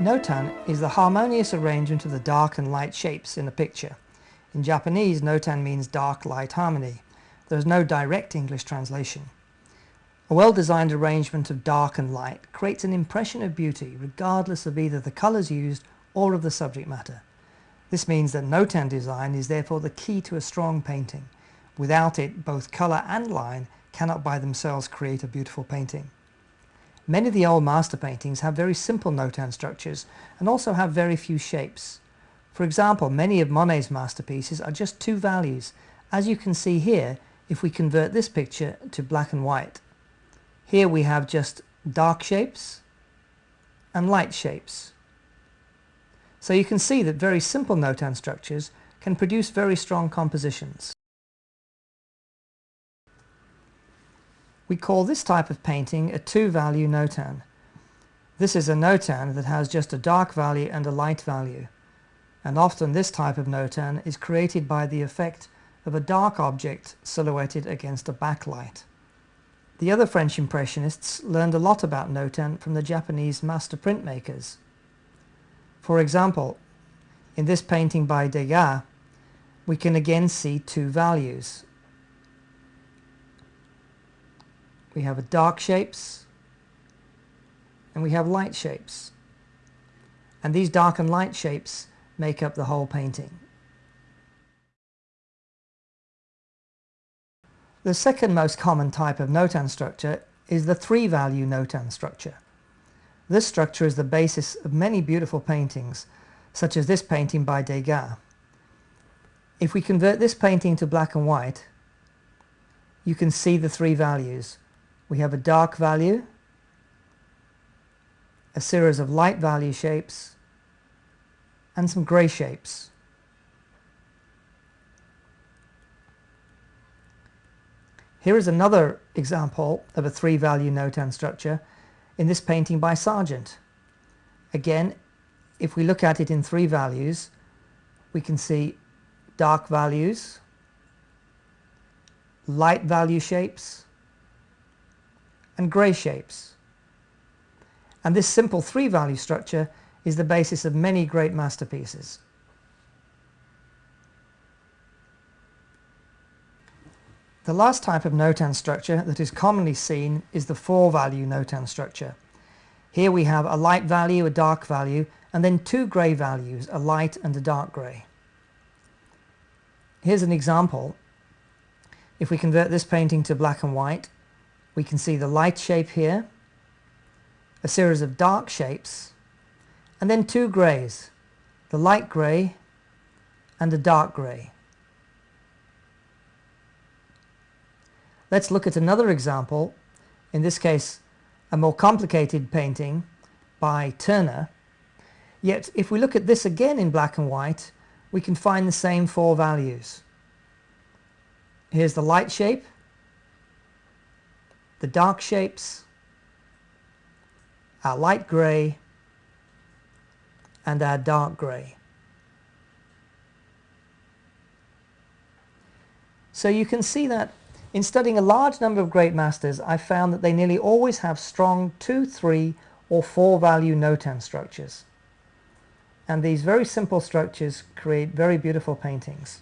Notan is the harmonious arrangement of the dark and light shapes in a picture. In Japanese, Notan means dark-light harmony. There is no direct English translation. A well-designed arrangement of dark and light creates an impression of beauty regardless of either the colours used or of the subject matter. This means that Notan design is therefore the key to a strong painting. Without it, both colour and line cannot by themselves create a beautiful painting. Many of the old master paintings have very simple notan structures and also have very few shapes. For example, many of Monet's masterpieces are just two values, as you can see here if we convert this picture to black and white. Here we have just dark shapes and light shapes. So you can see that very simple notan structures can produce very strong compositions. We call this type of painting a two-value notan. This is a notan that has just a dark value and a light value. And often this type of notan is created by the effect of a dark object silhouetted against a backlight. The other French Impressionists learned a lot about notan from the Japanese master printmakers. For example, in this painting by Degas, we can again see two values, we have dark shapes and we have light shapes. And these dark and light shapes make up the whole painting. The second most common type of notan structure is the three-value notan structure. This structure is the basis of many beautiful paintings, such as this painting by Degas. If we convert this painting to black and white, you can see the three values we have a dark value, a series of light value shapes, and some grey shapes. Here is another example of a three-value notan structure in this painting by Sargent. Again, if we look at it in three values, we can see dark values, light value shapes, and grey shapes. And this simple three-value structure is the basis of many great masterpieces. The last type of notan structure that is commonly seen is the four-value notan structure. Here we have a light value, a dark value, and then two grey values, a light and a dark grey. Here's an example. If we convert this painting to black and white, we can see the light shape here, a series of dark shapes, and then two greys, the light grey and the dark grey. Let's look at another example, in this case a more complicated painting by Turner. Yet if we look at this again in black and white, we can find the same four values. Here's the light shape, the dark shapes, our light grey and our dark grey. So you can see that in studying a large number of great masters I found that they nearly always have strong 2, 3 or 4 value notan structures. And these very simple structures create very beautiful paintings.